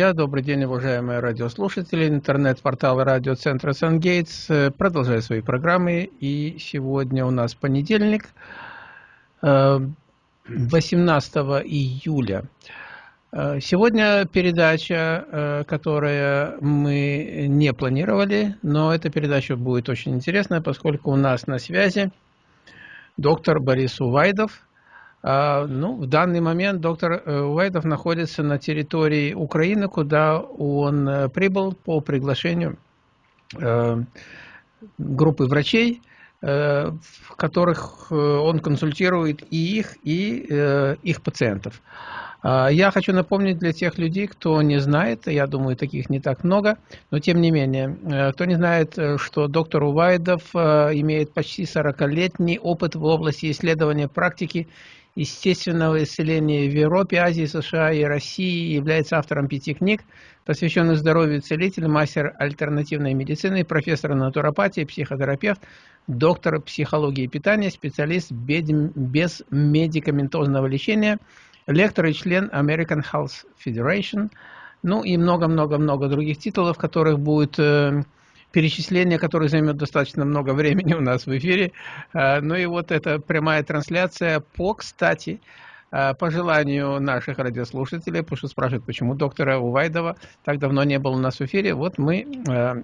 друзья, добрый день, уважаемые радиослушатели. Интернет-портал радиоцентра «Сангейтс» продолжает свои программы. И сегодня у нас понедельник, 18 э, июля. Э, сегодня передача, э, которую мы не планировали, но эта передача будет очень интересная, поскольку у нас на связи доктор Борис Увайдов – ну, в данный момент доктор э, Уайдов находится на территории Украины, куда он э, прибыл по приглашению э, группы врачей, в которых он консультирует и их, и их пациентов. А, я хочу напомнить для тех людей, кто не знает, я думаю, таких не так много, но тем не менее, кто не знает, что доктор Увайдов имеет почти 40-летний опыт в области исследования практики естественного исцеления в Европе, Азии, США и России, является автором пяти книг, посвященных здоровью целитель, мастер альтернативной медицины, профессор натуропатии, психотерапевт, доктор психологии питания, специалист без медикаментозного лечения, лектор и член American Health Federation, ну и много-много-много других титулов, которых будет э, перечисление, которое займет достаточно много времени у нас в эфире. А, ну и вот эта прямая трансляция по, кстати, а, по желанию наших радиослушателей, потому что спрашивают, почему доктора Увайдова так давно не было у нас в эфире, вот мы а,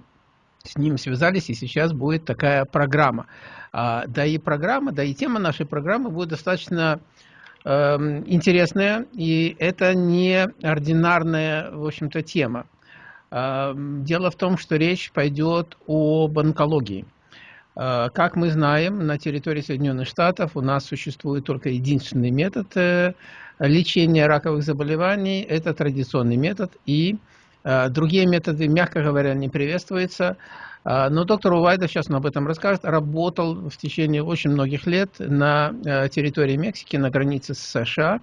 с ним связались, и сейчас будет такая программа. Да и программа, да и тема нашей программы будет достаточно интересная, и это не ординарная, в общем-то, тема. Дело в том, что речь пойдет об онкологии. А, как мы знаем, на территории Соединенных Штатов у нас существует только единственный метод э, лечения раковых заболеваний. Это традиционный метод. И а, другие методы, мягко говоря, не приветствуются. Но доктор Увайда, сейчас он об этом расскажет, работал в течение очень многих лет на э, территории Мексики, на границе с США.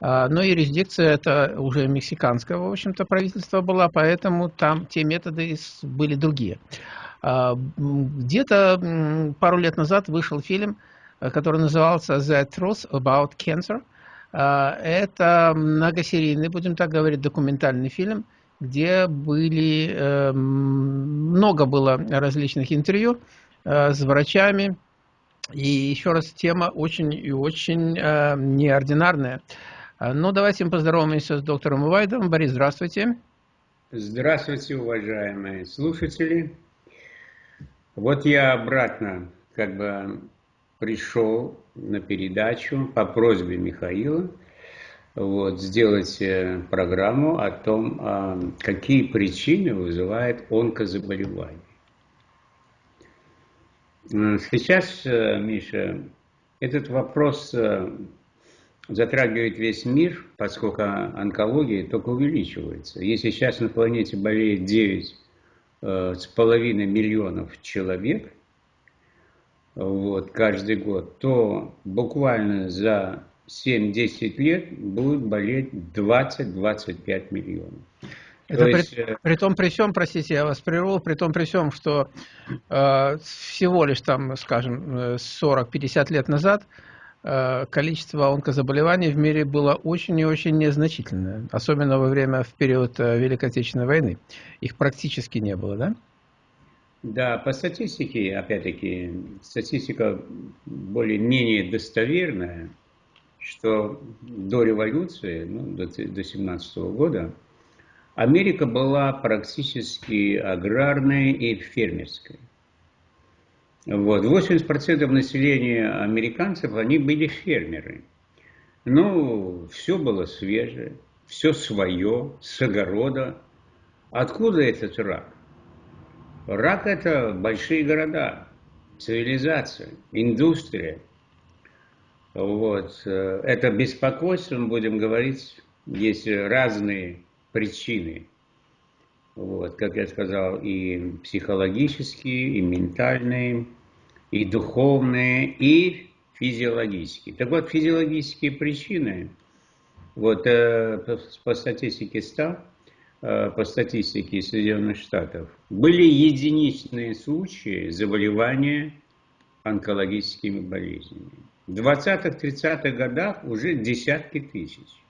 А, но юрисдикция это уже мексиканского, в общем-то, правительства была, поэтому там те методы были другие. А, где-то пару лет назад вышел фильм, э, который назывался «The Truth About Cancer». А, это многосерийный, будем так говорить, документальный фильм, где были, э, много было различных интервью э, с врачами. И еще раз, тема очень и очень неординарная. А, ну, давайте мы поздороваемся с доктором Увайдом. Борис, здравствуйте. Здравствуйте, уважаемые слушатели. Вот я обратно как бы пришел на передачу по просьбе Михаила вот, сделать э, программу о том, а, какие причины вызывает онкозаболевание. Сейчас, э, Миша, этот вопрос э, затрагивает весь мир, поскольку онкология только увеличивается. Если сейчас на планете болеет 9 э, с половиной миллионов человек вот, каждый год, то буквально за 7-10 лет будет болеть 20-25 миллионов. Это при, есть... Э, при том при всем, простите, я вас прерву, при том при всем, что э, всего лишь там, скажем, 40-50 э, лет назад Э, количество онкозаболеваний в мире было очень и очень незначительное, особенно во время, в период э, Великой Отечественной войны. Их практически не было, да? Да, по статистике, опять-таки, статистика более-менее достоверная, что до революции, ну, до, до 17 года, Америка была практически аграрной и фермерской. Вот. 80% населения американцев, они были фермеры. Ну, все было свежее, все свое, с огорода. Откуда этот рак? Рак – это большие города, цивилизация, индустрия. Вот. Это беспокойство, мы будем говорить, есть разные причины. Вот, как я сказал, и психологические, и ментальные, и духовные, и физиологические. Так вот, физиологические причины, вот э, по статистике СТА, э, по статистике Соединенных Штатов, были единичные случаи заболевания онкологическими болезнями. В 20-30-х годах уже десятки тысяч.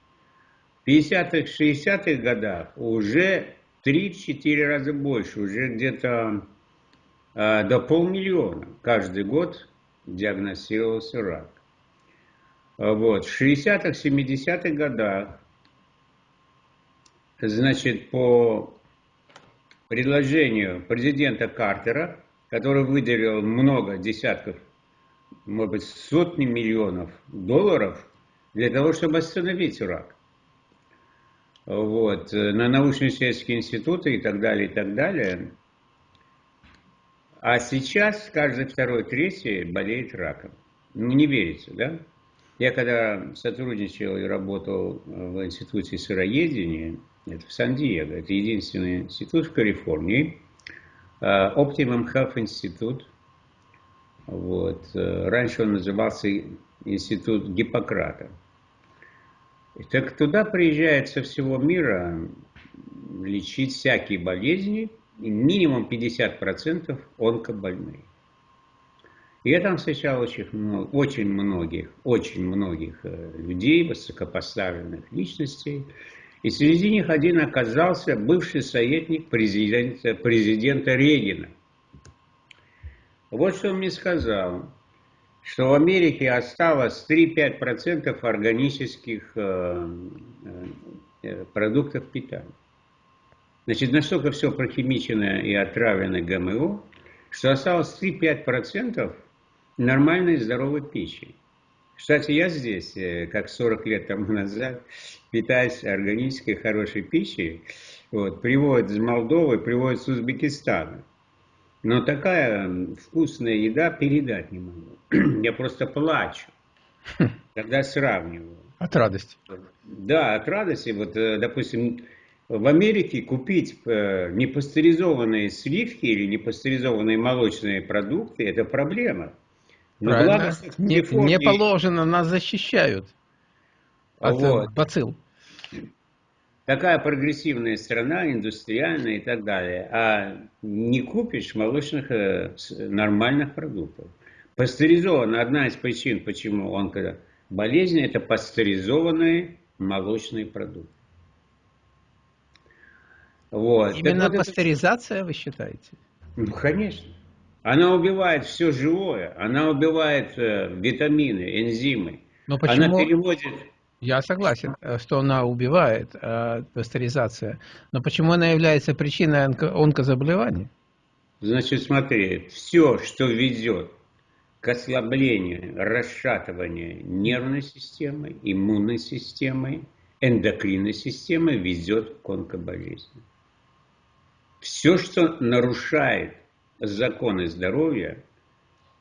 В 50-х, 60-х годах уже 3-4 раза больше, уже где-то э, до полмиллиона каждый год диагностировался рак. Вот. В 60-х, 70-х годах, значит, по предложению президента Картера, который выделил много десятков, может быть, сотни миллионов долларов для того, чтобы остановить рак. Вот, на научно-исследовательские институты и так далее, и так далее. А сейчас каждый второй, третий болеет раком. Ну, не верится, да? Я когда сотрудничал и работал в институте сыроедения, это в Сан-Диего, это единственный институт в Калифорнии, а, Optimum Health Institute. Вот. Э, раньше он назывался Институт Гиппократа. Так туда приезжают со всего мира лечить всякие болезни, и минимум 50% онкобольные. Я там встречал очень, очень многих, очень многих э, людей, высокопоставленных личностей. И среди них один оказался бывший советник президента, президента Регина. Вот что он мне сказал, что в Америке осталось 3-5% органических э, э, продуктов питания. Значит, настолько все прохимичено и отравлено ГМО, что осталось 3-5% нормальной здоровой пищи. Кстати, я здесь, э, как 40 лет тому назад, питаюсь органической хорошей пищей. Вот, приводят из Молдовы, приводят с Узбекистана. Но такая вкусная еда передать не могу. Я просто плачу, когда сравниваю. От радости. Да, от радости. Вот, э, допустим, в Америке купить э, непастеризованные сливки или непастеризованные молочные продукты – это проблема. Но Правильно. не, не положено, нас защищают от э, вот. бацилл. Такая прогрессивная страна, индустриальная и так далее. А не купишь молочных э, нормальных продуктов. Пастеризовано. Одна из причин, почему он болезнь, это пастеризованные молочные продукты. Вот. Именно так пастеризация, это... вы считаете? Ну, конечно. Она убивает все живое, она убивает э, витамины, энзимы. Но почему... Она переводит... Я согласен, э, что она убивает, э, пастеризация. Но почему она является причиной онко онкозаболеваний? Значит, смотри, все, что ведет к ослаблению, расшатыванию нервной системы, иммунной системы, эндокринной системы, ведет к онкоболезни. Все, что нарушает законы здоровья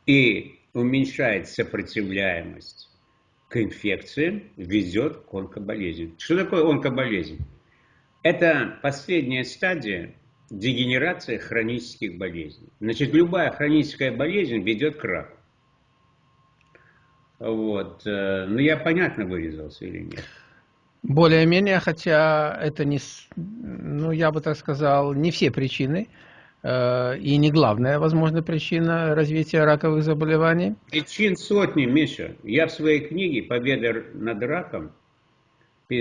и уменьшает сопротивляемость к инфекциям, ведет к онкоболезни. Что такое онкоболезнь? Это последняя стадия дегенерации хронических болезней. Значит, любая хроническая болезнь ведет к раку. Вот. Э, ну, я понятно вырезался или нет? Более-менее, хотя это не, ну, я бы так сказал, не все причины и не главная, возможно, причина развития раковых заболеваний. Причин сотни, Миша. Я в своей книге «Победа над раком»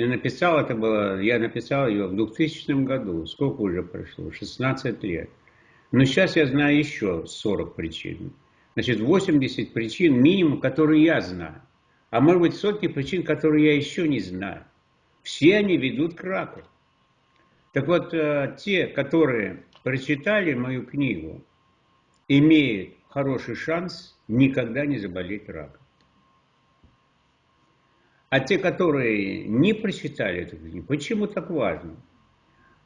написал, это было, я написал ее в 2000 году. Сколько уже прошло? 16 лет. Но сейчас я знаю еще 40 причин. Значит, 80 причин минимум, которые я знаю. А может быть сотни причин, которые я еще не знаю. Все они ведут к раку. Так вот, э, те, которые прочитали мою книгу, имеют хороший шанс никогда не заболеть раком. А те, которые не прочитали эту книгу, почему так важно?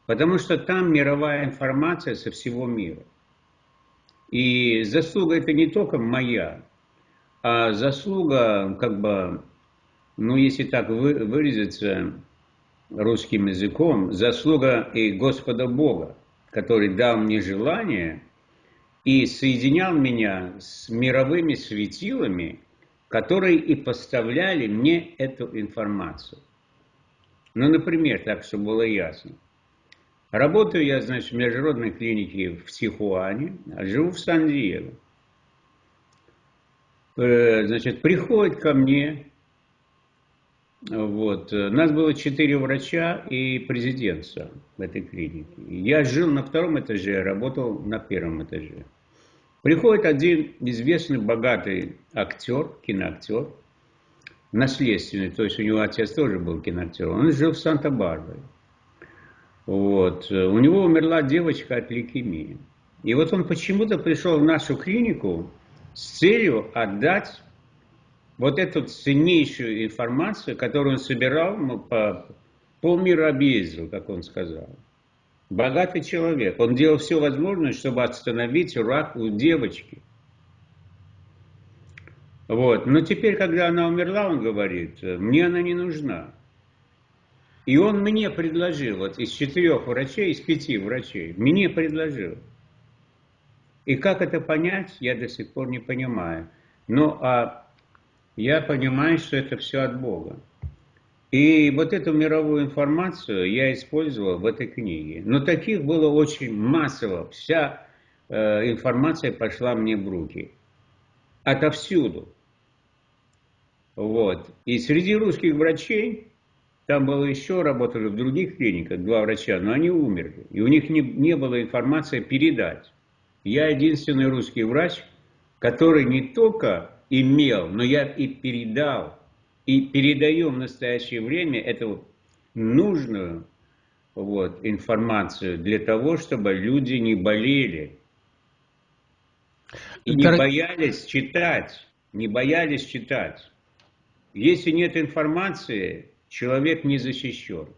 Потому что там мировая информация со всего мира. И заслуга это не только моя, а заслуга, как бы, ну, если так выразиться русским языком, заслуга и Господа Бога, который дал мне желание и соединял меня с мировыми светилами, которые и поставляли мне эту информацию. Ну, например, так, чтобы было ясно. Работаю я, значит, в международной клинике в Тихуане, а живу в Сан-Диего. Э, значит, приходит ко мне Вот. Нас было четыре врача и президентца в этой клинике. Я жил на втором этаже, работал на первом этаже. Приходит один известный богатый актер, киноактер, наследственный, то есть у него отец тоже был киноактер, он жил в Санта-Барбаре. Вот. У него умерла девочка от лейкемии. И вот он почему-то пришел в нашу клинику с целью отдать вот эту ценнейшую информацию, которую он собирал, ну, по полмира объездил, как он сказал. Богатый человек. Он делал все возможное, чтобы остановить рак у девочки. Вот. Но теперь, когда она умерла, он говорит, мне она не нужна. И он мне предложил, вот из четырех врачей, из пяти врачей, мне предложил. И как это понять, я до сих пор не понимаю. Но а я понимаю, что это все от Бога. И вот эту мировую информацию я использовал в этой книге. Но таких было очень массово. Вся э, информация пошла мне в руки. Отовсюду. Вот. И среди русских врачей там было еще, работали в других клиниках, два врача, но они умерли. И у них не, не было информации передать. Я единственный русский врач, который не только имел, но я и передал, и передаю в настоящее время эту нужную вот, информацию для того, чтобы люди не болели. И не боялись читать, не боялись читать. Если нет информации, человек не защищен.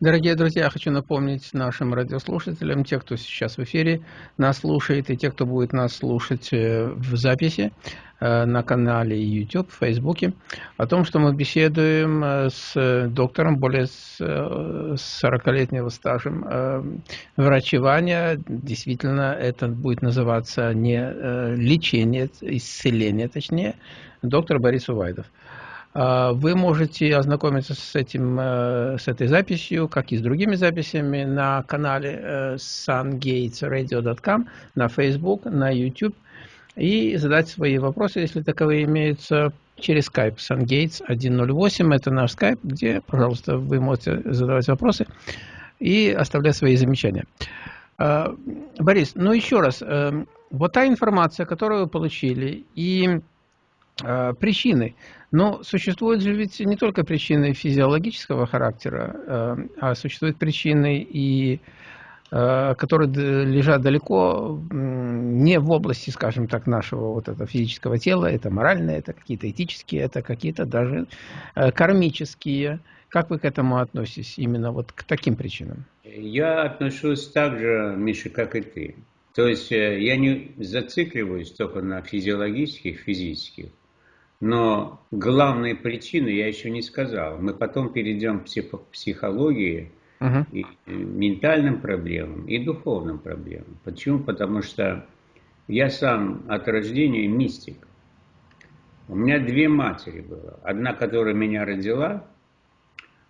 Дорогие друзья, я хочу напомнить нашим радиослушателям, те, кто сейчас в эфире нас слушает, и те, кто будет нас слушать э, в записи э, на канале YouTube, в Фейсбуке, о том, что мы беседуем э, с доктором более с 40-летнего стажем врачевания. Действительно, это будет называться не лечение, исцеление, точнее, доктор Борис Увайдов. А, вы можете ознакомиться с, этим, э, с этой записью, как и с другими записями на канале э, sungatesradio.com, на Facebook, на YouTube и задать свои вопросы, если таковые имеются, через Skype SunGates 108. Это наш Skype, где, пожалуйста, вы можете задавать вопросы и оставлять свои замечания. А, Борис, ну еще раз, э, вот та информация, которую вы получили, и причины – но существуют же ведь не только причины физиологического характера, э, а существуют причины и э, которые лежат далеко не в области, скажем так, нашего вот этого физического тела, это моральное, это какие-то этические, это какие-то даже э, кармические. Как вы к этому относитесь, именно вот к таким причинам? Я отношусь так же, Миша, как и ты. То есть я не зацикливаюсь только на физиологических, физических, но главные причины я еще не сказал. Мы потом перейдем к психологии, uh-huh. и ментальным проблемам, и духовным проблемам. Почему? Потому что я сам от рождения мистик. У меня две матери было. Одна, которая меня родила,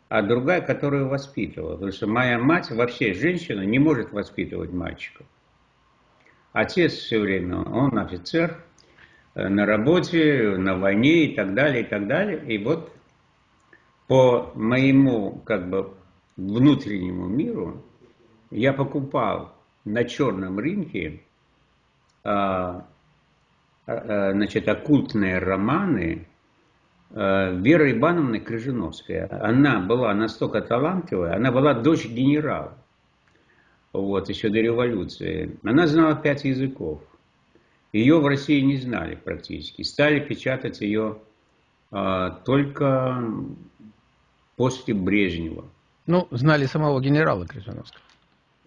а другая, которую воспитывала. Потому что моя мать, вообще женщина, не может воспитывать мальчиков. Отец все время, он офицер, Э, на работе, на войне и так далее, и так далее. И вот по моему как бы внутреннему миру я покупал на черном рынке а, а, значит, оккультные романы а, Веры Ивановны Крыжиновской. Она была настолько талантливая, она была дочь генерала, вот, еще до революции. Она знала пять языков. Ее в России не знали практически. Стали печатать ее а, только после Брежнева. Ну, знали самого генерала Крыжиновского.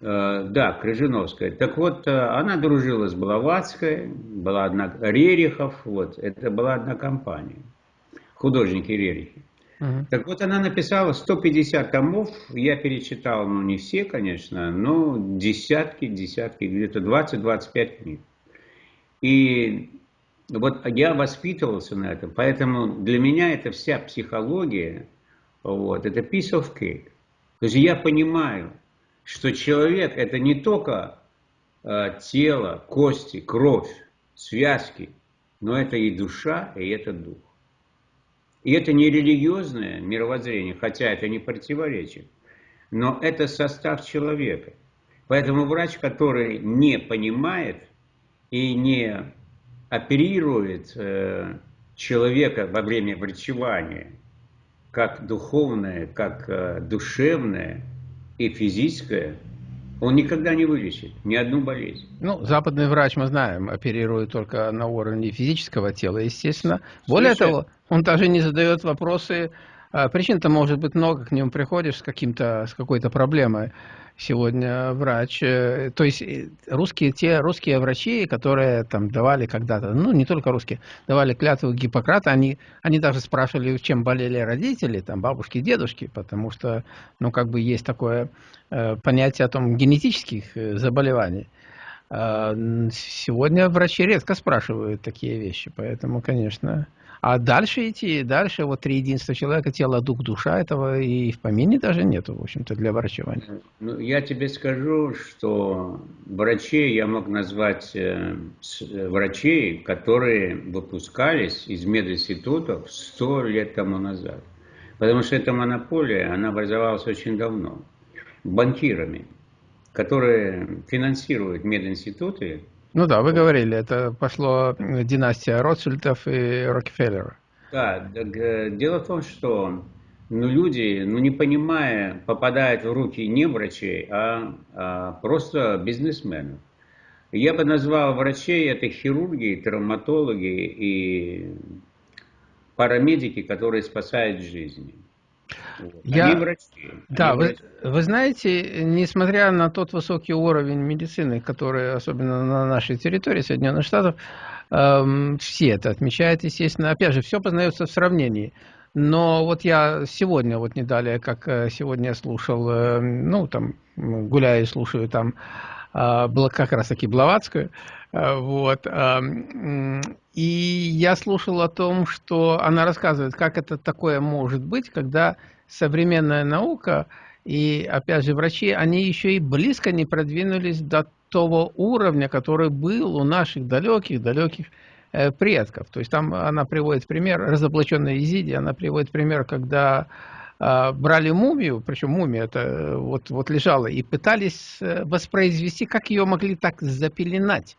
А, да, Крыжиновская. Так вот, а, она дружила с Блаватской, была одна Рерихов, вот, это была одна компания, художники Рерихи. Угу. Так вот, она написала 150 томов, я перечитал, ну, не все, конечно, но десятки, десятки, где-то 20-25 книг. И вот я воспитывался на этом, поэтому для меня это вся психология, вот, это piece of cake. То есть я понимаю, что человек это не только э, тело, кости, кровь, связки, но это и душа, и это дух. И это не религиозное мировоззрение, хотя это не противоречит, но это состав человека. Поэтому врач, который не понимает и не оперирует э, человека во время врачевания, как духовное, как э, душевное и физическое, он никогда не вылечит ни одну болезнь. Ну, западный врач, мы знаем, оперирует только на уровне физического тела, естественно. Более Слушай, того, он даже не задает вопросы. А, причин-то может быть много, к нему приходишь с, каким-то, с какой-то проблемой сегодня врач. Э, то есть э, русские, те русские врачи, которые там давали когда-то, ну не только русские, давали клятву Гиппократа, они, они даже спрашивали, чем болели родители, там бабушки, дедушки, потому что, ну как бы есть такое э, понятие о том генетических заболеваний. А, сегодня врачи редко спрашивают такие вещи, поэтому, конечно... А дальше идти, дальше вот три единства человека, тело, дух, душа, этого и в помине даже нету, в общем-то, для врачевания. Ну, я тебе скажу, что врачей я мог назвать э, э, врачей, которые выпускались из мединститутов сто лет тому назад. Потому что эта монополия, она образовалась очень давно. Банкирами, которые финансируют мединституты, ну да, вы говорили, это пошло династия Ротшильдов и Рокфеллера. Да, э, дело в том, что ну, люди, ну, не понимая, попадают в руки не врачей, а, а просто бизнесменов. Я бы назвал врачей это хирурги, травматологи и парамедики, которые спасают жизни. Я... Они врачи. Да, вы, вы знаете, несмотря на тот высокий уровень медицины, который, особенно на нашей территории Соединенных Штатов, эм, все это отмечают, естественно. Опять же, все познается в сравнении. Но вот я сегодня, вот не далее, как э, сегодня я слушал, э, ну, там, гуляю и слушаю там, э, как раз таки Блаватскую, э, вот, э, и я слушал о том, что она рассказывает, как это такое может быть, когда современная наука и, опять же, врачи, они еще и близко не продвинулись до того уровня, который был у наших далеких-далеких э, предков. То есть там она приводит пример, разоблаченная Изиди, она приводит пример, когда э, брали мумию, причем мумия это э, вот, вот лежала, и пытались э, воспроизвести, как ее могли так запеленать.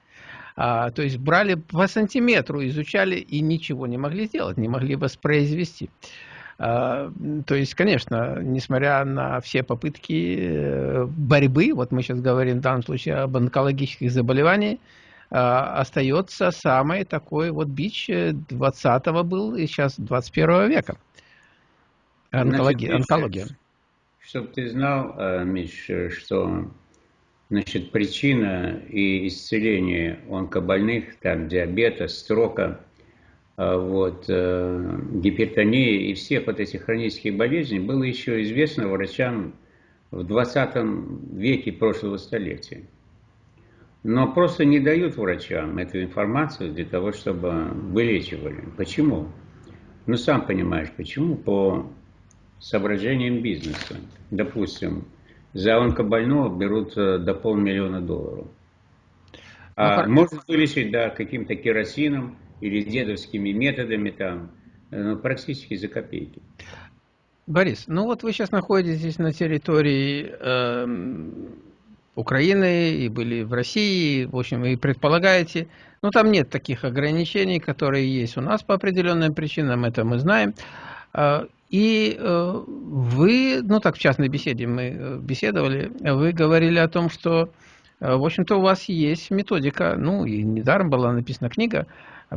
А, то есть брали по сантиметру, изучали и ничего не могли сделать, не могли воспроизвести. А, то есть, конечно, несмотря на все попытки э, борьбы, вот мы сейчас говорим в данном случае об онкологических заболеваниях, а, остается самый такой вот бич 20-го э, был и сейчас 21 века. Онкология. Значит, онкология. Чтобы ты знал, э, Миш, что значит, причина и исцеление онкобольных, там, диабета, строка – вот, э, гипертонии и всех вот этих хронических болезней было еще известно врачам в 20 веке прошлого столетия. Но просто не дают врачам эту информацию для того, чтобы вылечивали. Почему? Ну, сам понимаешь, почему? По соображениям бизнеса. Допустим, за онкобольного берут э, до полмиллиона долларов. А ну, можно вылечить, да, каким-то керосином, или дедовскими методами там, э, ну, практически за копейки. Борис, ну вот вы сейчас находитесь на территории э, Украины и были в России, в общем, и предполагаете, ну там нет таких ограничений, которые есть у нас по определенным причинам, это мы знаем. Э, и э, вы, ну так в частной беседе мы э, беседовали, вы говорили о том, что, в общем-то, у вас есть методика, ну и недаром была написана книга,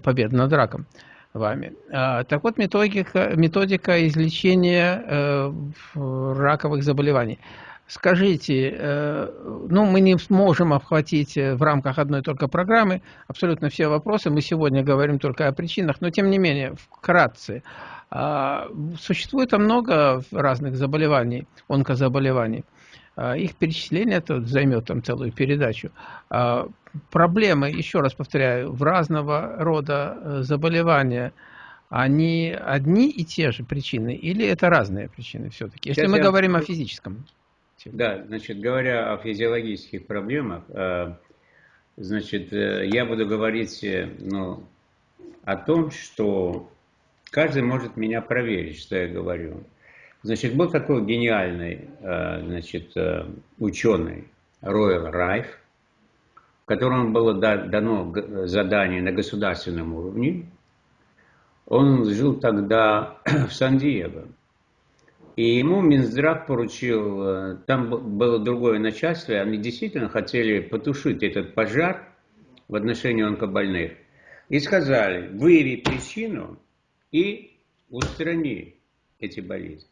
победы над раком вами. А, так вот, методика, методика излечения э, раковых заболеваний. Скажите, э, ну, мы не сможем обхватить в рамках одной только программы абсолютно все вопросы. Мы сегодня говорим только о причинах, но тем не менее, вкратце. А, существует много разных заболеваний, онкозаболеваний. А, их перечисление это займет там целую передачу. А, проблемы, еще раз повторяю, в разного рода э, заболевания, они одни и те же причины или это разные причины все-таки? Если Сейчас мы я... говорим о физическом. Да, значит, говоря о физиологических проблемах, э, значит, э, я буду говорить ну, о том, что каждый может меня проверить, что я говорю. Значит, был такой гениальный э, значит, э, ученый Ройл Райф, которому было дано задание на государственном уровне. Он жил тогда в Сан-Диего. И ему Минздрав поручил, э, там было другое начальство, и они действительно хотели потушить этот пожар в отношении онкобольных. И сказали, выяви причину и устрани эти болезни.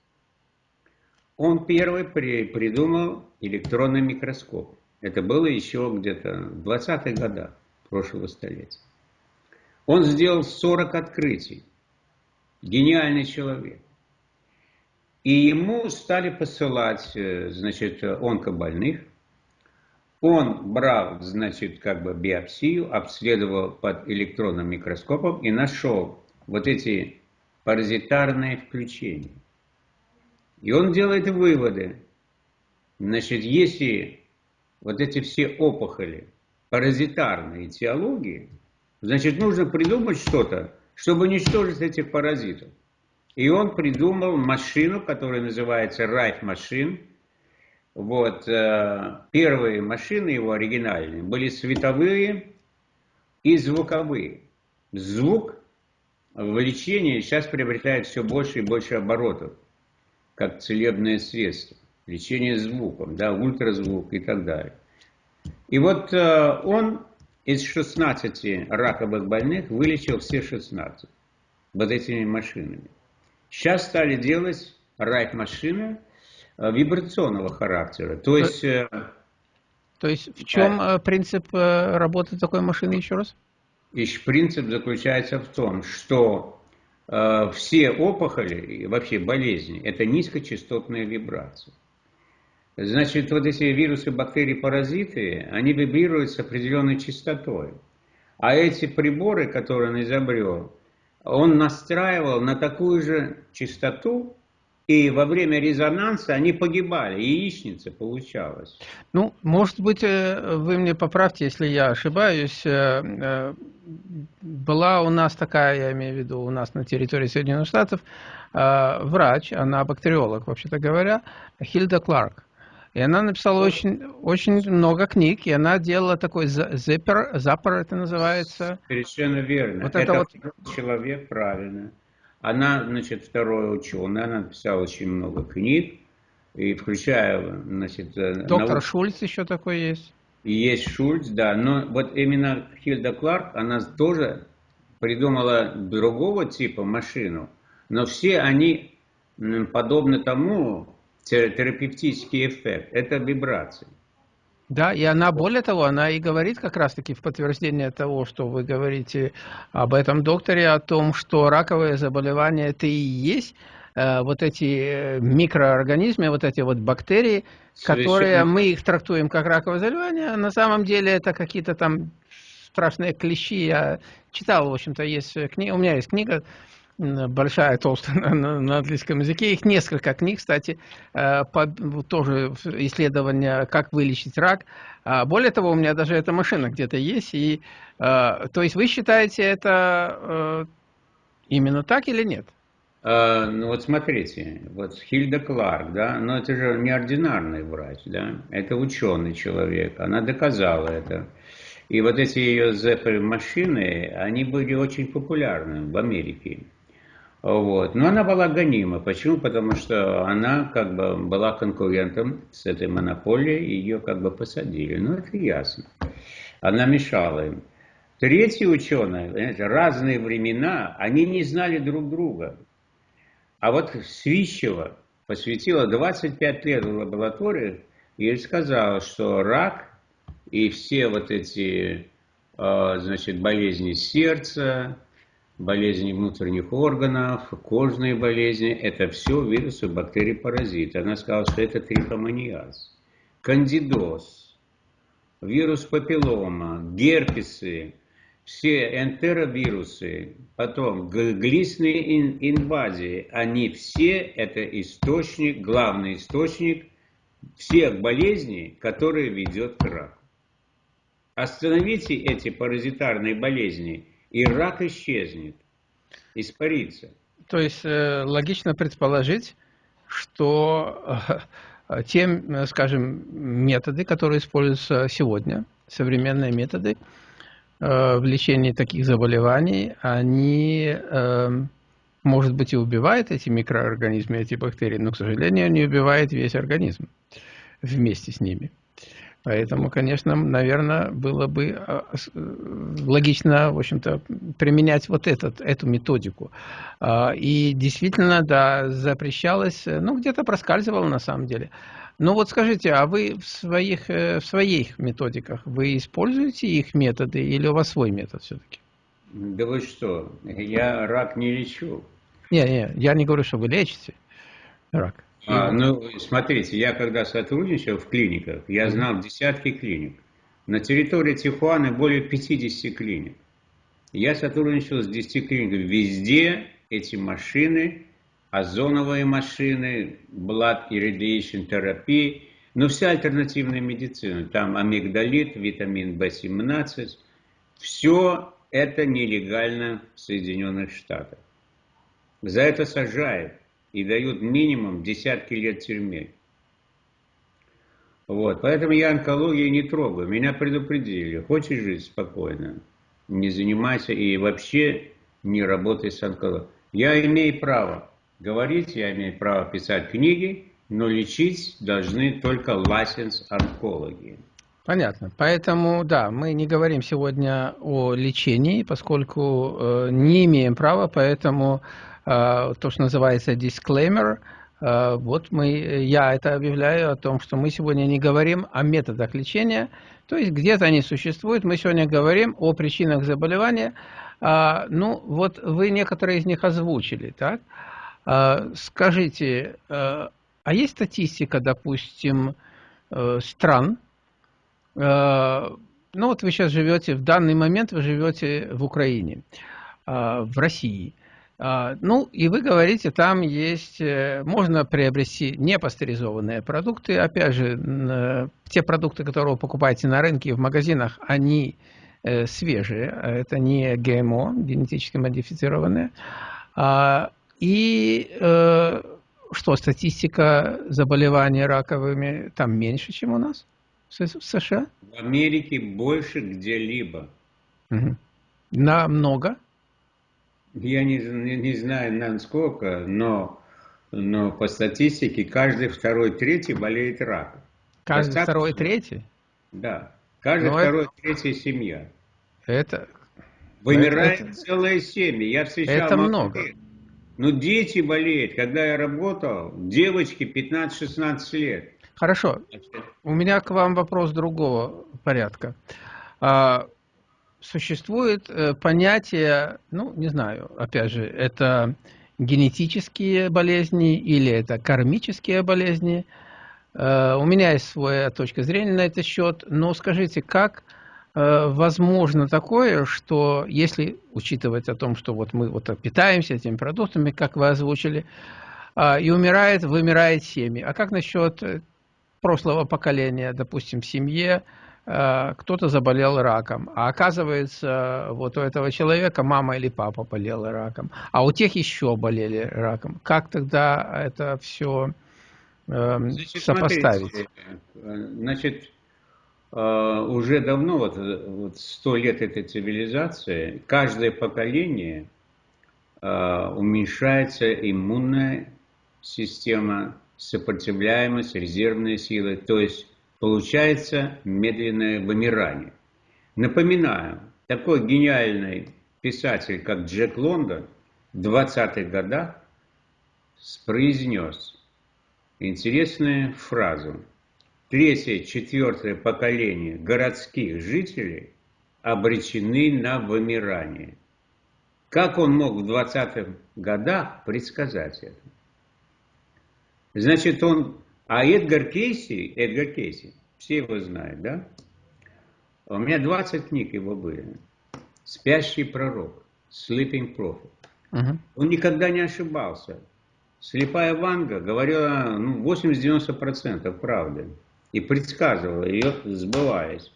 Он первый при, придумал электронный микроскоп. Это было еще где-то в 20-х годах прошлого столетия. Он сделал 40 открытий. Гениальный человек. И ему стали посылать, э, значит, онкобольных. Он брал, значит, как бы биопсию, обследовал под электронным микроскопом и нашел вот эти паразитарные включения. И он делает выводы. Значит, если вот эти все опухоли паразитарные теологии, значит, нужно придумать что-то, чтобы уничтожить этих паразитов. И он придумал машину, которая называется Райф машин. Вот, э, первые машины его оригинальные были световые и звуковые. Звук в лечении сейчас приобретает все больше и больше оборотов как целебное средство, лечение звуком, да, ультразвук и так далее. И вот э, он из 16 раковых больных вылечил все 16 вот этими машинами. Сейчас стали делать райт-машины э, вибрационного характера. То есть... Э, то есть в чем э, принцип э, работы такой машины еще раз? И принцип заключается в том, что Э, все опухоли и вообще болезни – это низкочастотные вибрации. Значит, вот эти вирусы, бактерии, паразиты, они вибрируют с определенной частотой. А эти приборы, которые он изобрел, он настраивал на такую же частоту, и во время резонанса они погибали, яичница получалась. Ну, может быть, э, вы мне поправьте, если я ошибаюсь. Э, э, была у нас такая, я имею в виду, у нас на территории Соединенных Штатов, врач, она бактериолог, вообще-то говоря, Хильда Кларк. И она написала очень, очень много книг, и она делала такой запер, запор это называется. Совершенно верно. Вот это, это вот... человек правильно. Она, значит, второй ученый, она написала очень много книг, и включая, значит... Э, Доктор наук... Шульц еще такой есть. Есть Шульц, да, но вот именно Хильда Кларк, она тоже придумала другого типа машину, но все они подобны тому, терапевтический эффект, это вибрации. Да, и она, более того, она и говорит как раз-таки в подтверждение того, что вы говорите об этом докторе, о том, что раковые заболевания это и есть э, вот эти э, микроорганизмы, вот эти вот бактерии, Совершенно. которые мы их трактуем как раковые заболевания, а на самом деле это какие-то там страшные клещи. Я читал, в общем-то, есть книга, у меня есть книга большая, толстая на, на, английском языке. Их несколько книг, кстати, э, под, тоже исследования, как вылечить рак. А более того, у меня даже эта машина где-то есть. И, э, то есть вы считаете это э, именно так или нет? Ну вот смотрите, вот Хильда Кларк, да, но это же неординарный врач, да, это ученый человек, она доказала это. И вот эти ее ЗП-машины, они были очень популярны в Америке. Вот. Но она была гонима. Почему? Потому что она как бы была конкурентом с этой монополией, ее как бы посадили. Ну, это ясно. Она мешала им. Третьи ученые, разные времена, они не знали друг друга. А вот Свищева посвятила 25 лет в лаборатории и сказала, что рак и все вот эти а, значит, болезни сердца, болезни внутренних органов, кожные болезни, это все вирусы, бактерии, паразиты. Она сказала, что это трихомониаз, кандидоз, вирус папиллома, герпесы, все энтеровирусы, потом глистные инвазии, они все это источник, главный источник всех болезней, которые ведет к раку. Остановите эти паразитарные болезни – и рак исчезнет, испарится. То есть э, логично предположить, что э, те, скажем, методы, которые используются сегодня, современные методы в лечении таких заболеваний, они, может быть, и убивают эти микроорганизмы, эти бактерии, но, к сожалению, не убивают весь организм вместе с ними. Поэтому, конечно, наверное, было бы а, логично, в общем-то, применять вот этот, эту методику. А, и действительно, да, запрещалось, ну, где-то проскальзывало на самом деле. Ну вот скажите, а вы в своих, э, в своих методиках, вы используете их методы или у вас свой метод все-таки? Да вы что, я рак не лечу. Не, не, я не говорю, что вы лечите рак. А, ну, смотрите, я когда сотрудничал в клиниках, я знал десятки клиник. На территории Тихуаны более 50 клиник. Я сотрудничал с 10 клиниками. Везде эти машины, озоновые машины, blood irradiation терапии, но вся альтернативная медицина. Там амигдалит, витамин В17. Все это нелегально в Соединенных Штатах. За это сажают и дают минимум десятки лет тюрьмы. Вот, поэтому я онкологию не трогаю. Меня предупредили. Хочешь жить спокойно, не занимайся и вообще не работай с онкологией. Я имею право говорить, я имею право писать книги, но лечить должны только лайсенс онкологии. Понятно. Поэтому, да, мы не говорим сегодня о лечении, поскольку э, не имеем права, поэтому то, что называется disclaimer. Э, вот мы, я это объявляю о том, что мы сегодня не говорим о методах лечения, то есть где-то они существуют. Мы сегодня говорим о причинах заболевания. Э, ну, вот вы некоторые из них озвучили, так? Скажите, а есть статистика, допустим, стран, ну вот вы сейчас живете, в данный момент вы живете в Украине, в России – ну, и вы говорите, там есть, э, можно приобрести непастеризованные продукты. Опять же, э, те продукты, которые вы покупаете на рынке и в магазинах, они э, свежие, а это не ГМО, генетически модифицированные. А, и что, статистика заболеваний раковыми там меньше, чем у нас в США? В Америке больше где-либо. Угу. Намного? Я не, не, не знаю насколько, но, но по статистике каждый второй, третий болеет раком. Каждый Достаточно? второй, третий? Да. Каждый но второй, это... третий семья. Это... Вымирает это... целая семья. Я встречал... Это много. Ну, дети болеют. Когда я работал, девочки 15-16 лет. Хорошо. У меня к вам вопрос другого порядка. А, существует э, понятие, ну, не знаю, опять же, это генетические болезни или это кармические болезни. Э, у меня есть своя точка зрения на этот счет, но скажите, как э, возможно такое, что если учитывать о том, что вот мы вот питаемся этими продуктами, как вы озвучили, и умирает, вымирает семьи. А как насчет прошлого поколения, допустим, в семье, кто-то заболел раком, а оказывается, вот у этого человека мама или папа болела раком, а у тех еще болели раком. Как тогда это все э, значит, сопоставить? Смотрите, значит, э, уже давно, вот, вот 100 лет этой цивилизации, каждое поколение э, уменьшается иммунная система, сопротивляемость, резервные силы, то есть получается медленное вымирание. Напоминаю, такой гениальный писатель, как Джек Лондон, в 20-х годах произнес интересную фразу. Третье, четвертое поколение городских жителей обречены на вымирание. Как он мог в 20-х годах предсказать это? Значит, он а Эдгар Кейси, Эдгар Кейси, все его знают, да? У меня 20 книг его были. «Спящий пророк», «Sleeping Prophet». Угу. Он никогда не ошибался. Слепая Ванга говорила ну, 80-90% правды. И предсказывала ее, сбываясь.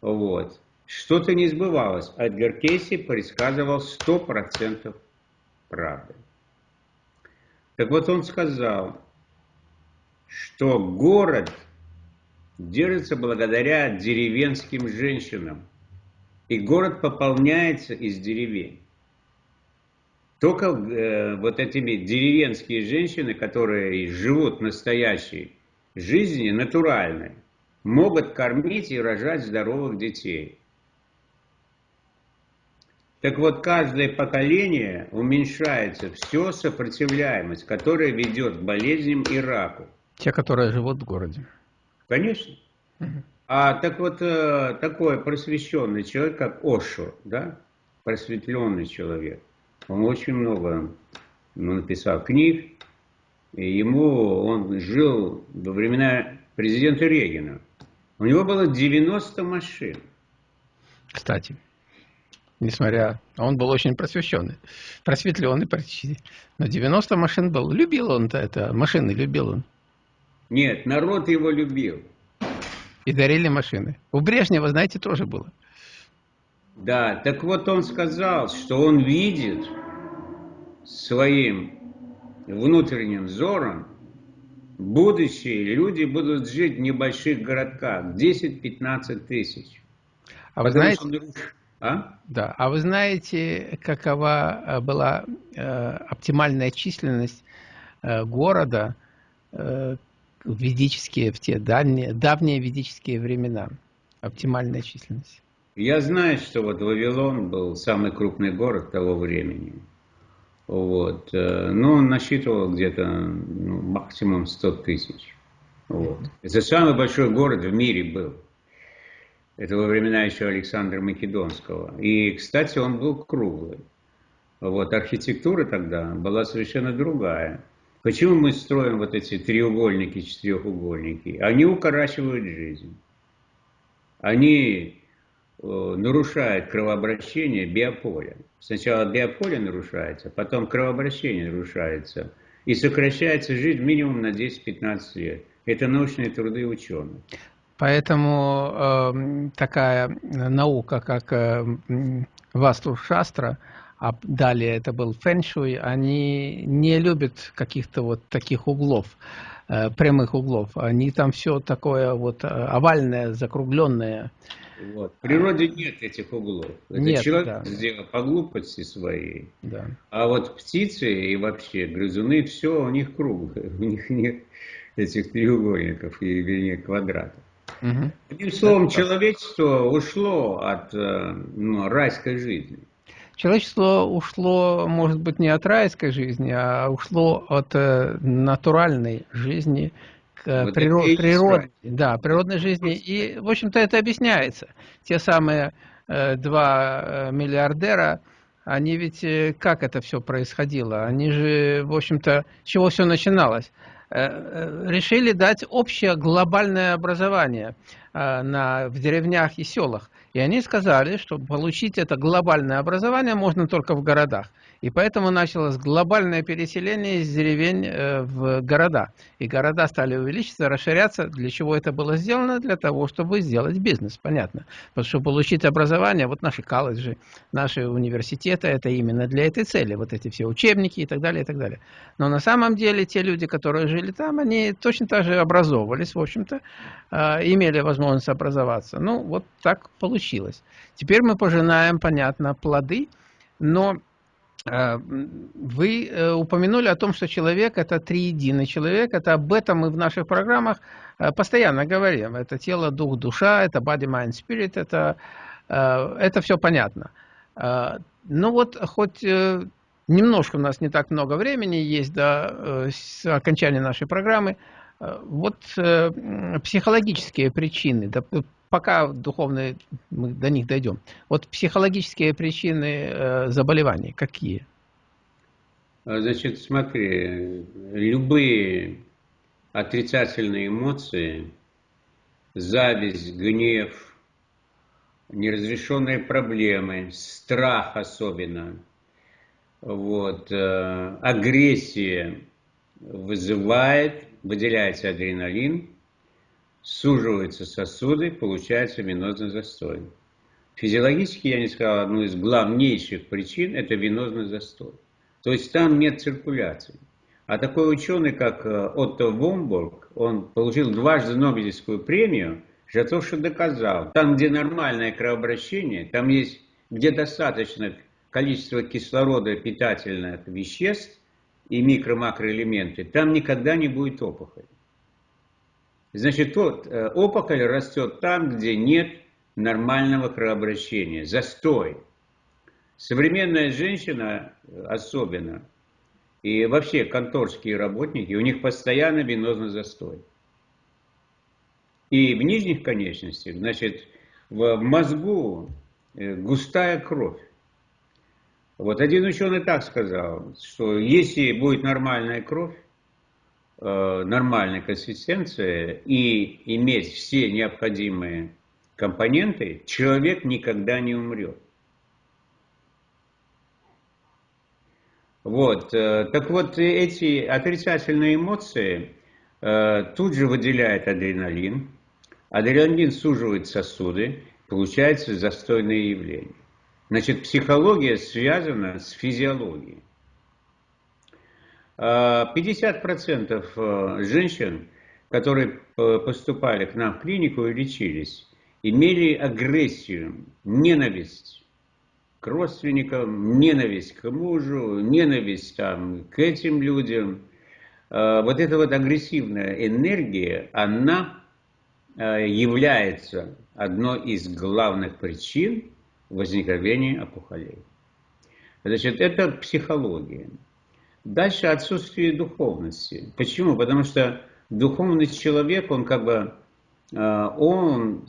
Вот. Что-то не сбывалось. Эдгар Кейси предсказывал 100% правды. Так вот он сказал, что город держится благодаря деревенским женщинам. И город пополняется из деревень. Только э, вот этими деревенские женщины, которые живут настоящей жизнью, натуральной, могут кормить и рожать здоровых детей. Так вот, каждое поколение уменьшается все сопротивляемость, которая ведет к болезням и раку. Те, которые живут в городе. Конечно. А так вот, э, такой просвещенный человек, как Ошо, да, просветленный человек, он очень много ну, написал книг, и ему он жил во времена президента Регина. У него было 90 машин. Кстати, несмотря... Он был очень просвещенный, просветленный почти. Но 90 машин был. Любил он-то это, машины любил он. Нет, народ его любил. И дарили машины. У Брежнева, знаете, тоже было. Да, так вот он сказал, что он видит своим внутренним взором будущее люди будут жить в небольших городках, 10-15 тысяч. А вы знаете, что... а? Да, а вы знаете, какова э, была э, оптимальная численность э, города э, ведические, в те давние, давние ведические времена? Оптимальная численность. Я знаю, что вот Вавилон был самый крупный город того времени. Вот. Э, но он насчитывал где-то ну, максимум 100 тысяч. Вот. Это самый большой город в мире был. Это во времена еще Александра Македонского. И, кстати, он был круглый. Вот. Архитектура тогда была совершенно другая. Почему мы строим вот эти треугольники, четырехугольники? Они укорачивают жизнь. Они Э, нарушает кровообращение биополя. Сначала биополе нарушается, потом кровообращение нарушается. И сокращается жизнь минимум на 10-15 лет. Это научные труды ученых. Поэтому э, такая наука, как э, Васту Шастра, а далее это был фэншуй, они не любят каких-то вот таких углов, э, прямых углов. Они там все такое вот э, овальное, закругленное. Вот. В природе нет этих углов. Это нет, человек да. сделал по глупости своей. Да. А вот птицы и вообще грызуны, все у них круглое. У них нет этих треугольников, и, вернее, квадратов. Угу. Одним словом, человечество ушло от э, ну, райской жизни. Человечество ушло, может быть, не от райской жизни, а ушло от э, натуральной жизни, вот природ, природ, да, природной жизни. И, в общем-то, это объясняется. Те самые э, два э, миллиардера, они ведь, э, как это все происходило? Они же, в общем-то, с чего все начиналось? Э, э, решили дать общее глобальное образование э, на, в деревнях и селах. И они сказали, что получить это глобальное образование можно только в городах. И поэтому началось глобальное переселение из деревень э, в города. И города стали увеличиваться, расширяться. Для чего это было сделано? Для того, чтобы сделать бизнес, понятно. Потому что получить образование, вот наши колледжи, наши университеты, это именно для этой цели. Вот эти все учебники и так далее, и так далее. Но на самом деле те люди, которые жили там, они точно так же образовывались, в общем-то, э, имели возможность образоваться. Ну, вот так получилось. Теперь мы пожинаем, понятно, плоды, но вы э, упомянули о том, что человек – это триединый человек. Это об этом мы в наших программах э, постоянно говорим. Это тело, дух, душа, это body, mind, spirit, это, это все понятно. Ну вот, хоть немножко у нас не так много времени есть до окончания нашей программы, вот психологические причины, пока духовные, мы до них дойдем. Вот психологические причины э, заболеваний какие? А, значит, смотри, любые отрицательные эмоции, зависть, гнев, неразрешенные проблемы, страх особенно, вот, э, агрессия вызывает, выделяется адреналин, суживаются сосуды, получается венозный застой. Физиологически, я не сказал, одну из главнейших причин – это венозный застой. То есть там нет циркуляции. А такой ученый, как э, Отто Вомбург, он получил дважды Нобелевскую премию за то, что доказал. Там, где нормальное кровообращение, там есть, где достаточно количество кислорода питательных веществ и микро-макроэлементы, там никогда не будет опухоли. Значит, тот, э, опухоль растет там, где нет нормального кровообращения, застой. Современная женщина особенно, и вообще конторские работники, у них постоянно венозный застой. И в нижних конечностях, значит, в мозгу э, густая кровь. Вот один ученый так сказал, что если будет нормальная кровь, э, нормальная консистенция и иметь все необходимые компоненты, человек никогда не умрет. Вот, э, так вот эти отрицательные эмоции э, тут же выделяет адреналин, адреналин суживает сосуды, получается застойное явление. Значит, психология связана с физиологией. 50% э, женщин, которые поступали к нам в клинику и лечились, имели агрессию, ненависть к родственникам, ненависть к мужу, ненависть там, к этим людям. Э, вот эта вот агрессивная энергия, она э, является одной из главных причин возникновения опухолей. Значит, это психология. Дальше отсутствие духовности. Почему? Потому что духовный человек, он как бы э, он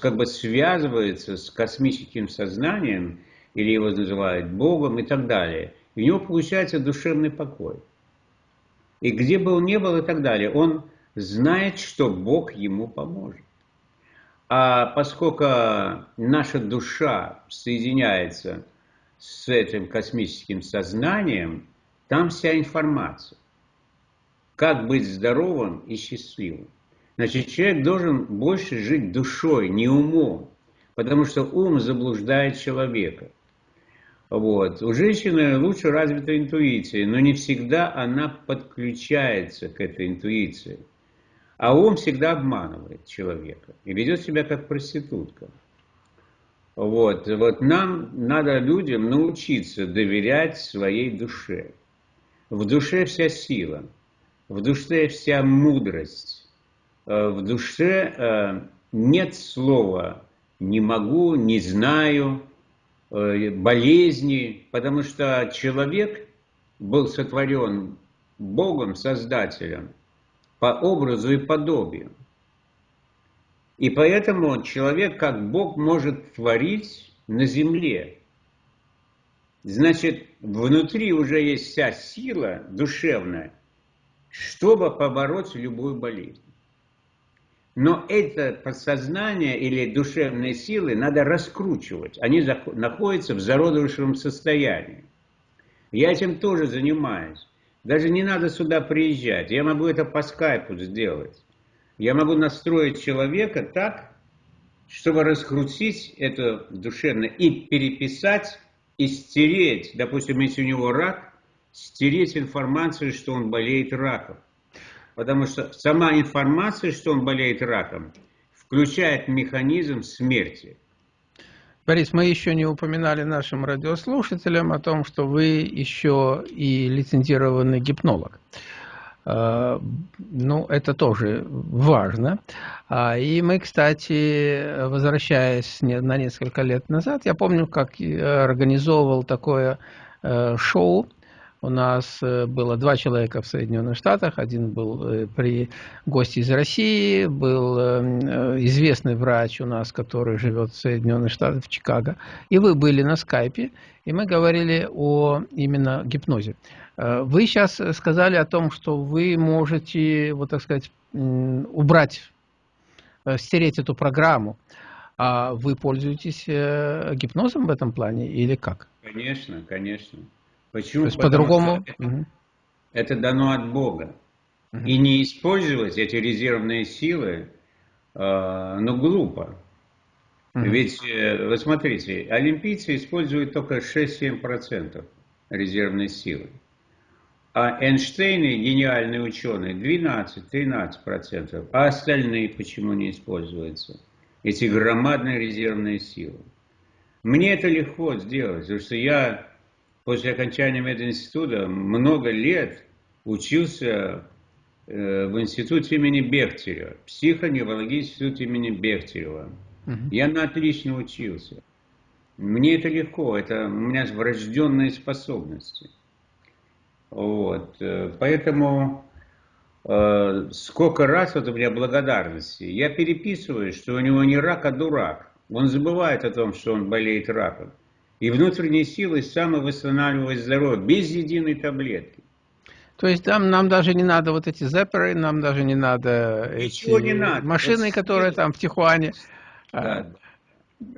как бы связывается с космическим сознанием, или его называют Богом и так далее. у него получается душевный покой. И где бы он ни был и так далее, он знает, что Бог ему поможет. А поскольку наша душа соединяется с этим космическим сознанием, там вся информация. Как быть здоровым и счастливым. Значит, человек должен больше жить душой, не умом, потому что ум заблуждает человека. Вот. У женщины лучше развита интуиция, но не всегда она подключается к этой интуиции. А ум всегда обманывает человека и ведет себя как проститутка. Вот. вот нам надо людям научиться доверять своей душе. В душе вся сила, в душе вся мудрость, э, в душе э, нет слова «не могу», «не знаю», Э, болезни, потому что человек был сотворен Богом, Создателем, по образу и подобию. И поэтому человек, как Бог, может творить на земле. Значит, внутри уже есть вся сила душевная, чтобы побороть любую болезнь. Но это подсознание или душевные силы надо раскручивать. Они находятся в зародышевом состоянии. Я этим тоже занимаюсь. Даже не надо сюда приезжать. Я могу это по скайпу сделать. Я могу настроить человека так, чтобы раскрутить это душевно и переписать, и стереть, допустим, если у него рак, стереть информацию, что он болеет раком потому что сама информация, что он болеет раком, включает механизм смерти. Борис, мы еще не упоминали нашим радиослушателям о том, что вы еще и лицензированный гипнолог. А, ну, это тоже важно. А, и мы, кстати, возвращаясь на несколько лет назад, я помню, как организовывал такое э, шоу у нас э, было два человека в Соединенных Штатах. Один был э, при гости из России, был э, известный врач у нас, который живет в Соединенных Штатах, в Чикаго. И вы были на скайпе, и мы говорили о именно гипнозе. Вы сейчас сказали о том, что вы можете, вот так сказать, убрать, стереть эту программу. А вы пользуетесь гипнозом в этом плане или как? Конечно, конечно. Почему? То есть по-другому? Это, это дано от Бога. Угу. И не использовать эти резервные силы, э, ну, глупо. Угу. Ведь, э, вы смотрите, олимпийцы используют только 6-7% резервной силы. А Эйнштейн, гениальный ученый, 12-13%. А остальные почему не используются? Эти громадные резервные силы. Мне это легко сделать, потому что я после окончания мединститута много лет учился э, в институте имени Бехтерева, психоневрологический институт имени Бехтерева. Угу. Я на отлично учился. Мне это легко, это у меня врожденные способности. Вот. Э, поэтому э, сколько раз вот у меня благодарности. Я переписываю, что у него не рак, а дурак. Он забывает о том, что он болеет раком. И внутренней силой самовосстанавливает здоровье, без единой таблетки. То есть там нам даже не надо вот эти зепперы, нам даже не надо Ничего эти не надо. машины, вот которые там в Тихуане. Да.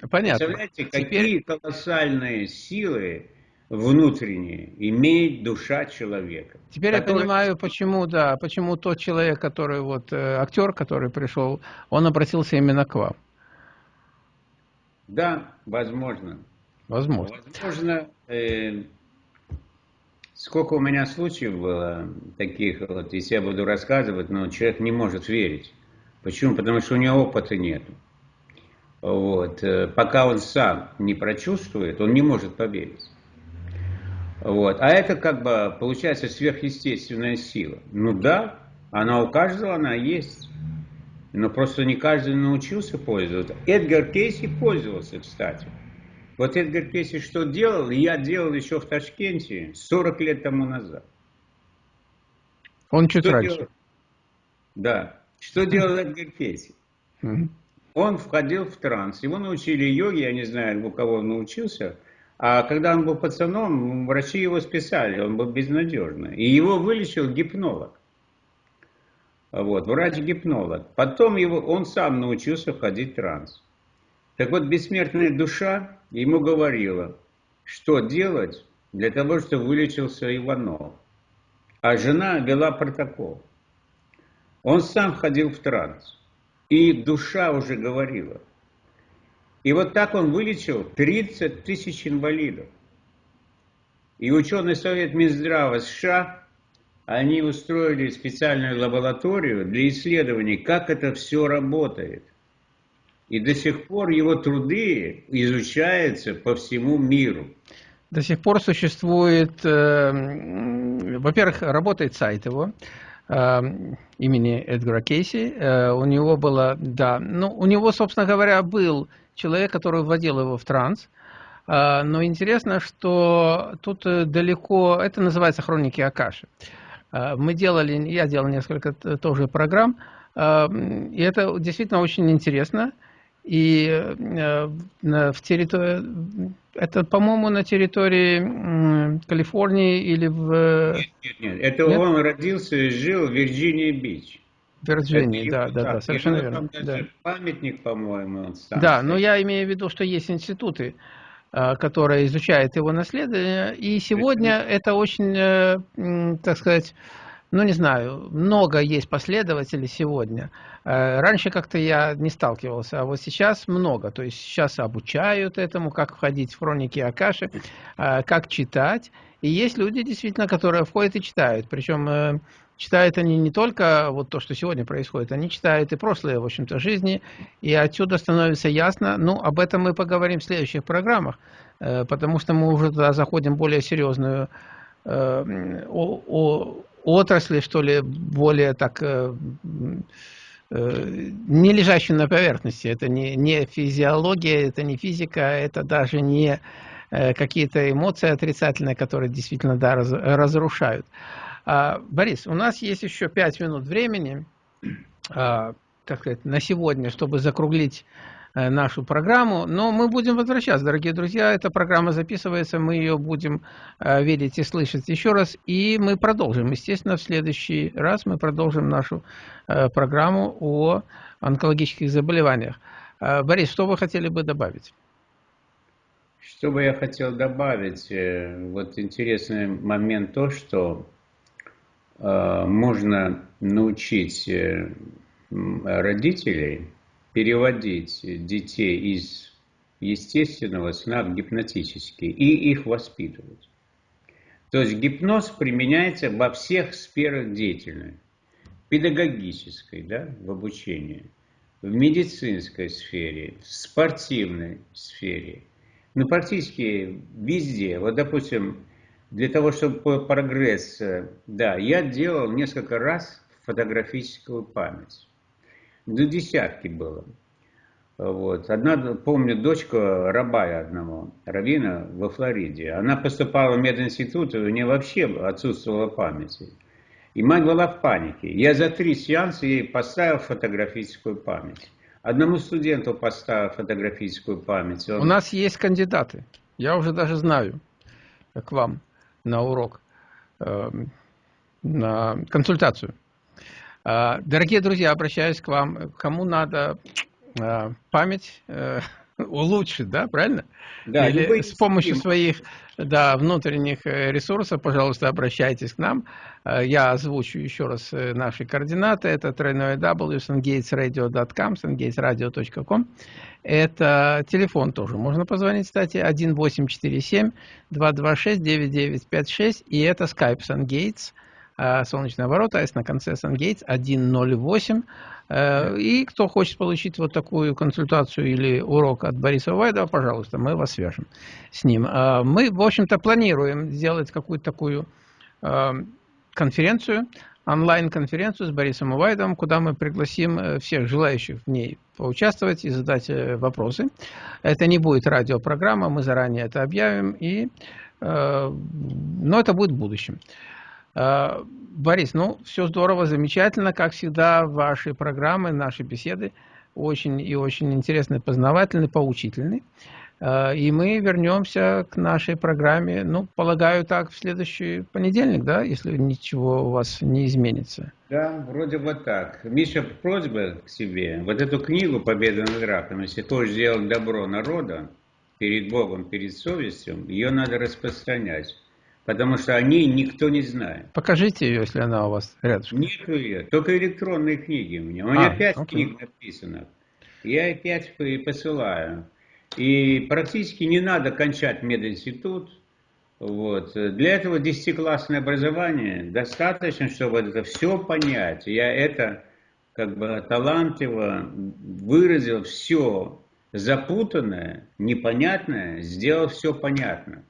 А, понятно. Представляете, Теперь... какие колоссальные силы внутренние имеет душа человека. Теперь который... я понимаю, почему, да, почему тот человек, который вот э, актер, который пришел, он обратился именно к вам. Да, возможно. Возможно. Возможно, э, сколько у меня случаев было таких, вот, если я буду рассказывать, но человек не может верить. Почему? Потому что у него опыта нет. Вот. Э, пока он сам не прочувствует, он не может поверить. Вот. А это как бы получается сверхъестественная сила. Ну да, она у каждого она есть. Но просто не каждый научился пользоваться. Эдгар Кейси пользовался, кстати. Вот Эдгар Кейси что делал, я делал еще в Ташкенте 40 лет тому назад. Он чуть что раньше. Делал? Да. Что делал Эдгар Кейси? Он входил в транс. Его научили йоги, я не знаю, у кого он научился. А когда он был пацаном, врачи его списали, он был безнадежный. И его вылечил гипнолог. Вот, врач-гипнолог. Потом его, он сам научился входить в транс. Так вот, бессмертная душа ему говорила, что делать для того, чтобы вылечился Иванов. А жена вела протокол. Он сам входил в транс. И душа уже говорила. И вот так он вылечил 30 тысяч инвалидов. И ученый совет Минздрава США, они устроили специальную лабораторию для исследований, как это все работает. И до сих пор его труды изучаются по всему миру. До сих пор существует, э, во-первых, работает сайт его э, имени Эдгара Кейси. Э, у него было, да, ну, у него, собственно говоря, был человек, который вводил его в транс. Э, но интересно, что тут э, далеко, это называется хроники Акаши. Э, мы делали, я делал несколько тоже программ, э, и это действительно очень интересно. И э, в территории, это, по-моему, на территории Калифорнии или в... Нет, нет, нет. Это нет? он родился и жил в Вирджиния-Бич. Вирджинии, да, да, да, совершенно верно. Там да. памятник, по-моему, Да, но я имею в виду, что есть институты, э, которые изучают его наследие, и сегодня это очень, э, так сказать, ну не знаю, много есть последователей сегодня. Э, раньше как-то я не сталкивался, а вот сейчас много. То есть сейчас обучают этому, как входить в хроники Акаши, э, как читать. И есть люди, действительно, которые входят и читают. Причем э, читают они не только вот то, что сегодня происходит, они читают и прошлые, в общем-то, жизни. И отсюда становится ясно, ну, об этом мы поговорим в следующих программах, потому что мы уже туда заходим более серьезную о, о, отрасли, что ли, более так э, э, не лежащую на поверхности. Это не, не физиология, это не физика, это даже не э, какие-то эмоции отрицательные, которые действительно да, раз, разрушают. А, Борис, у нас есть еще пять минут времени, а, так сказать, на сегодня, чтобы закруглить нашу программу. Но мы будем возвращаться, дорогие друзья. Эта программа записывается, мы ее будем э, видеть и слышать еще раз. И мы продолжим. Естественно, в следующий раз мы продолжим нашу э, программу о онкологических заболеваниях. Борис, что вы хотели бы добавить? Что бы я хотел добавить? Вот интересный момент то, что можно научить родителей переводить детей из естественного сна в гипнотический и их воспитывать. То есть гипноз применяется во всех сферах деятельности. Педагогической, да, в обучении, в медицинской сфере, в спортивной сфере. Ну, практически везде. Вот, допустим, для того, чтобы прогресс, да, я делал несколько раз фотографическую память. До десятки было. Вот. Одна, помню, дочка Рабая одного, Равина во Флориде. Она поступала в мединститут, у нее вообще отсутствовала память. И мать была в панике. Я за три сеанса ей поставил фотографическую память. Одному студенту поставил фотографическую память. Он... У нас есть кандидаты. Я уже даже знаю к вам на урок, э, на консультацию. Э, дорогие друзья, обращаюсь к вам. Кому надо э, память э, улучшить, да, правильно? Да, Или с помощью своих да, внутренних ресурсов, пожалуйста, обращайтесь к нам. Я озвучу еще раз наши координаты. Это тройное w sungatesradio.com, sungatesradio.com. Это телефон тоже. Можно позвонить, кстати, 1847-226-9956. И это Skype SunGates. Солнечные ворота, а на конце SunGates 108. Э, и кто хочет получить вот такую консультацию или урок от Бориса Вайдова, пожалуйста, мы вас свяжем с ним. А мы, в общем-то, планируем сделать какую-то такую э, конференцию, онлайн-конференцию с Борисом Увайдовым, куда мы пригласим э, всех желающих в ней поучаствовать и задать вопросы. Это не будет радиопрограмма, мы заранее это объявим, и, но это будет в будущем. Борис, ну, все здорово, замечательно, как всегда, ваши программы, наши беседы очень и очень интересные, познавательные, поучительные. Э, и мы вернемся к нашей программе, ну, полагаю, так, в следующий понедельник, да, если ничего у вас не изменится. Да, вроде бы так. Миша, просьба к себе. Вот эту книгу «Победа над раком», если хочешь сделать добро народа перед Богом, перед совестью, ее надо распространять потому что о ней никто не знает. Покажите ее, если она у вас рядышком. Нету ее, только электронные книги у меня. У меня а, пять окей. книг написано. Я пять посылаю. И практически не надо кончать мединститут. Вот. Для этого десятиклассное образование достаточно, чтобы это все понять. Я это как бы талантливо выразил все запутанное, непонятное, сделал все понятно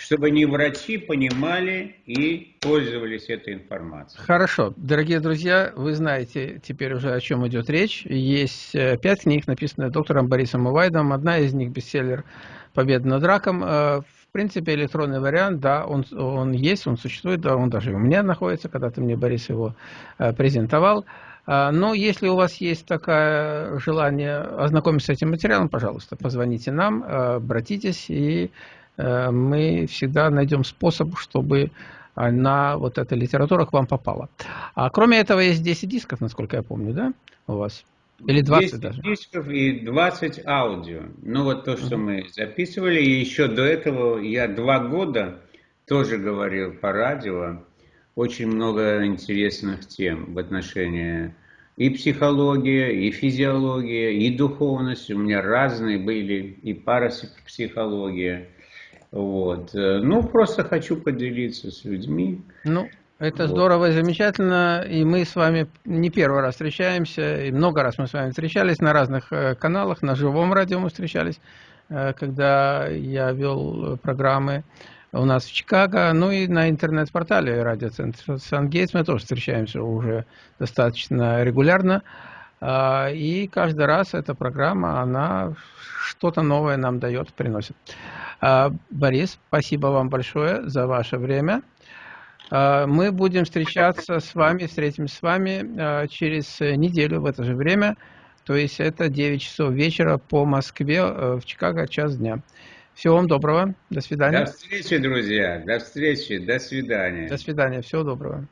чтобы не врачи понимали и пользовались этой информацией. Хорошо. Дорогие друзья, вы знаете теперь уже, о чем идет речь. Есть э, пять книг, написанных доктором Борисом Увайдом. Одна из них бестселлер «Победа над раком». Э, в принципе, электронный вариант, да, он, он есть, он существует, да, он даже у меня находится, когда-то мне Борис его э, презентовал. Но если у вас есть такое желание ознакомиться с этим материалом, пожалуйста, позвоните нам, обратитесь, и мы всегда найдем способ, чтобы на вот эта литература к вам попала. А кроме этого есть 10 дисков, насколько я помню, да, у вас? Или 20 10 даже? дисков и 20 аудио. Ну вот то, что мы записывали. И еще до этого я два года тоже говорил по радио. Очень много интересных тем в отношении и психология, и физиология, и духовность. У меня разные были, и парапсихология. Вот. Э, ну, просто хочу поделиться с людьми. Ну, это вот. здорово и замечательно. И мы с вами не первый раз встречаемся, и много раз мы с вами встречались на разных э, каналах, на живом радио мы встречались, э, когда я вел программы у нас в Чикаго, ну и на интернет-портале радиоцентра Сан-Гейтс мы тоже встречаемся уже достаточно регулярно. А, и каждый раз эта программа, она что-то новое нам дает, приносит. А, Борис, спасибо вам большое за ваше время. А, мы будем встречаться с вами, встретимся с вами а, через неделю в это же время. То есть это 9 часов вечера по Москве, в Чикаго, час дня. Всего вам доброго. До свидания. До встречи, друзья. До встречи. До свидания. До свидания. Всего доброго.